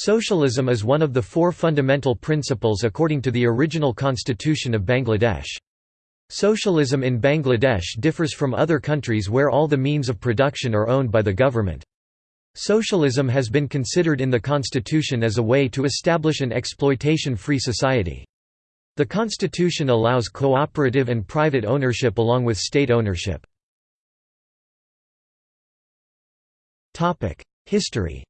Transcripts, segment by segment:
Socialism is one of the four fundamental principles according to the original constitution of Bangladesh. Socialism in Bangladesh differs from other countries where all the means of production are owned by the government. Socialism has been considered in the constitution as a way to establish an exploitation-free society. The constitution allows cooperative and private ownership along with state ownership. History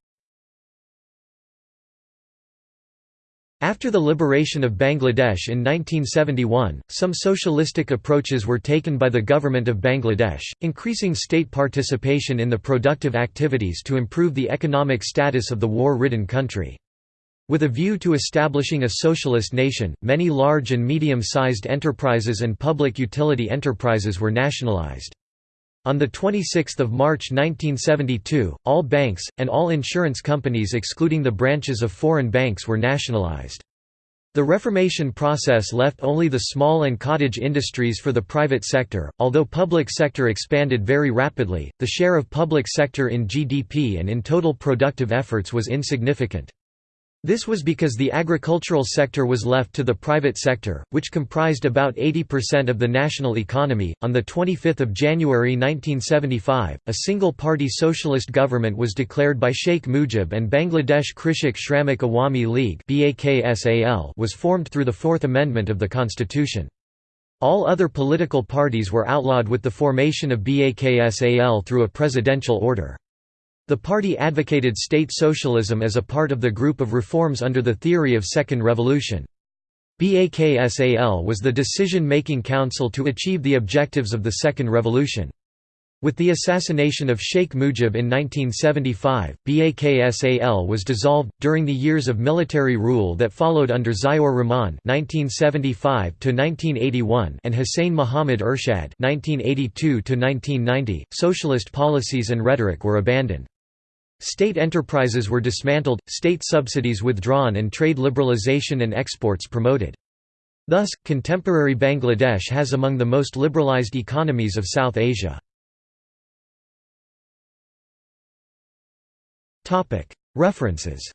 After the liberation of Bangladesh in 1971, some socialistic approaches were taken by the government of Bangladesh, increasing state participation in the productive activities to improve the economic status of the war-ridden country. With a view to establishing a socialist nation, many large and medium-sized enterprises and public utility enterprises were nationalized. On 26 March 1972, all banks, and all insurance companies excluding the branches of foreign banks were nationalized. The Reformation process left only the small and cottage industries for the private sector. Although public sector expanded very rapidly, the share of public sector in GDP and in total productive efforts was insignificant. This was because the agricultural sector was left to the private sector, which comprised about 80% of the national economy. On the 25th of January 1975, a single-party socialist government was declared by Sheikh Mujib and Bangladesh Krishak Shramik Awami League was formed through the Fourth Amendment of the Constitution. All other political parties were outlawed with the formation of BAKSAL through a presidential order. The party advocated state socialism as a part of the group of reforms under the theory of Second Revolution. BAKSAL was the decision-making council to achieve the objectives of the Second Revolution. With the assassination of Sheikh Mujib in 1975, BAKSAL was dissolved. During the years of military rule that followed under Ziaur Rahman (1975–1981) and Hussein Muhammad Ershad (1982–1990), socialist policies and rhetoric were abandoned. State enterprises were dismantled, state subsidies withdrawn and trade liberalization and exports promoted. Thus, contemporary Bangladesh has among the most liberalized economies of South Asia. References